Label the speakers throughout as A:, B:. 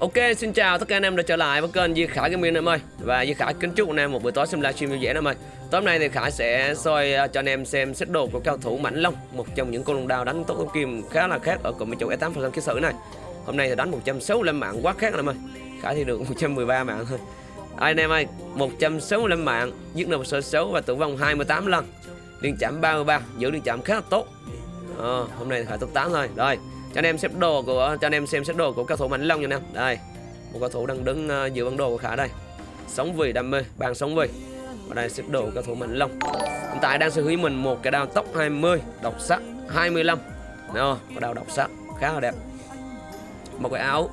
A: Ok, xin chào tất cả anh em đã trở lại với kênh Di Khải Gaming em ơi. Và Di Khải kính chúc anh em một buổi tối xem livestream vui vẻ em ơi. Tối hôm nay thì Khải sẽ soi ờ, cho anh em xem set đồ của cao thủ Mãnh Long Một trong những con lông đao đánh tốt tốc kim khá là khác ở cụm châu e S8 phần ký sử này. Hôm nay thì đánh 165 mạng quá khác em ơi. Khải thì được 113 mạng. Thôi Ai anh em ơi, 165 mạng Giết được sơ xấu và tử vong 28 lần. Liên chạm 33, giữ liên chạm khá là tốt. À, Hôm nay thì Khải top 8 thôi. Rồi cho anh em xếp đồ của cho anh em xem xếp đồ của cao thủ mạnh long nha anh em. Đây một cao thủ đang đứng uh, giữa bản đồ của khả đây. Sống vì đam mê bàn sống vì và đây xếp đồ của cao thủ mạnh long. Hiện tại đang sở hữu mình một cái đao tốc 20 độc sắc 25 đó có đao độc sắc khá là đẹp. Một cái áo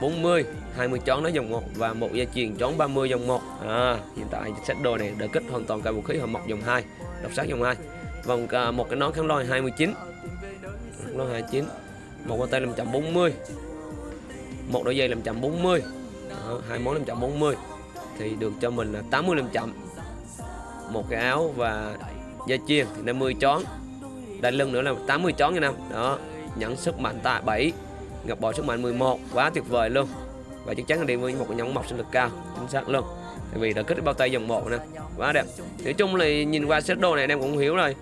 A: 40 20 chón nó dòng 1 và một dây chuyền chón 30 dòng 1 à, hiện tại set đồ này đã kích hoàn toàn cả vũ khí hợp mộc dòng 2 độc sắc dòng 2 vòng uh, một cái nón kháng lôi 29 lôi 29 một con tay 540 một đôi dây 540 Đó, hai món 540 thì được cho mình là 80 500 một cái áo và dây chiên thì 50 chón đai lưng nữa là 80 chón nha năm đó nhẫn sức mạnh tại 7 ngập bò sức mạnh 11 quá tuyệt vời luôn. Và chắc chắn là đi với một cái nhẫn mọc sinh lực cao chính xác luôn. Tại vì đã kết bao tay dòng một nè quá đẹp. Nói chung là nhìn qua set đồ này anh em cũng hiểu rồi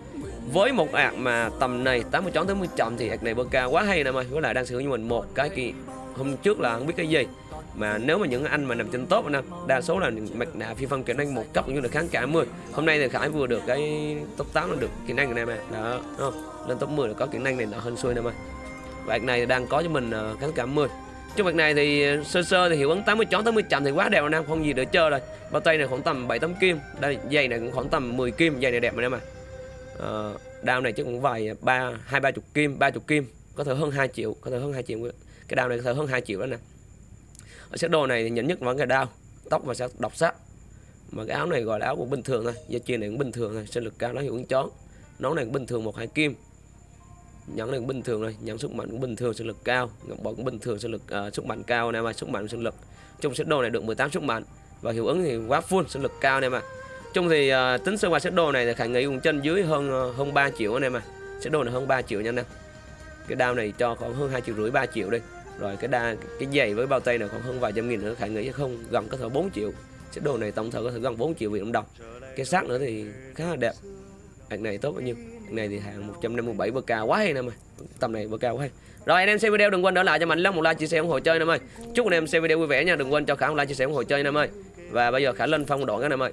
A: với một ạc mà tầm này 80 chón tới 10 chậm thì ạc này bơ cao quá hay nè ơi với lại đang sử dụng mình một cái kỳ hôm trước là không biết cái gì. Mà nếu mà những anh mà nằm trên top anh đa số là mặt nạ phi phân kỹ năng một cấp cũng như là kháng cả 10 hôm nay thì khải vừa được cái top 8 là được kỹ năng này mà đó không? Lên top 10 là có kỹ năng này nó hơn xuôi nè ơi và này đang có cho mình ờ, kháng cả 10 trong việc này thì ờ, sơ sơ thì hiệu ứng 80 chón 80 chậm thì quá đẹp anh em không gì để chơi rồi. Bao tay này khoảng tầm 7 tấm kim. Đây dây này cũng khoảng tầm 10 kim dây này đẹp anh em à uh, đao này chứ cũng vài ba hai ba chục kim ba chục kim. Có thể hơn 2 triệu có thể hơn 2 triệu. Cái đao này có thể hơn 2 triệu đó nè. Ở set đồ này thì nhận nhất vẫn cái đao. Tóc và sẽ độc sắc. Mà cái áo này gọi là áo cũng bình thường thôi. Dây chuyền này cũng bình thường thôi. Sinh lực cao nó hiệu ứng chón nón này cũng bình thường một hai kim. Nhẫn này cũng bình thường rồi nhẫn sức mạnh cũng bình thường sinh lực cao. Ngọc bội cũng bình thường sinh lực uh, sức mạnh cao nè mà sức mạnh sinh lực. Trong set đồ này được 18 sức mạnh. Và hiệu ứng thì quá full sinh lực cao nè mà chung thì uh, tính sơ qua set đồ này thì khả nghĩ cũng trên dưới hơn uh, hơn 3 triệu anh em à set đồ này hơn 3 triệu nha anh em. Cái đao này cho khoảng hơn hai triệu rưỡi 3 triệu đi. Rồi cái đa cái giày với bao tay này khoảng hơn vài trăm nghìn nữa khả nghĩ không gần có thể 4 triệu. Set đồ này tổng thể có thể gần 4 triệu Việt Nam đồng. Cái xác nữa thì khá là đẹp. Hạt này tốt bao nhiêu? Hạt này thì hàng 157 bk cao quá hay nè mày tầm này bk cao quá hay. Rồi anh em xem video đừng quên đỡ lại cho mình lắm một like chia sẻ ủng hộ chơi nè ơi. Chúc anh em xem video vui vẻ nha. Đừng quên cho khả một like chia sẻ ủng hộ chơi nè ơi. Và bây giờ khả lên phong đoạn cái nè ơi.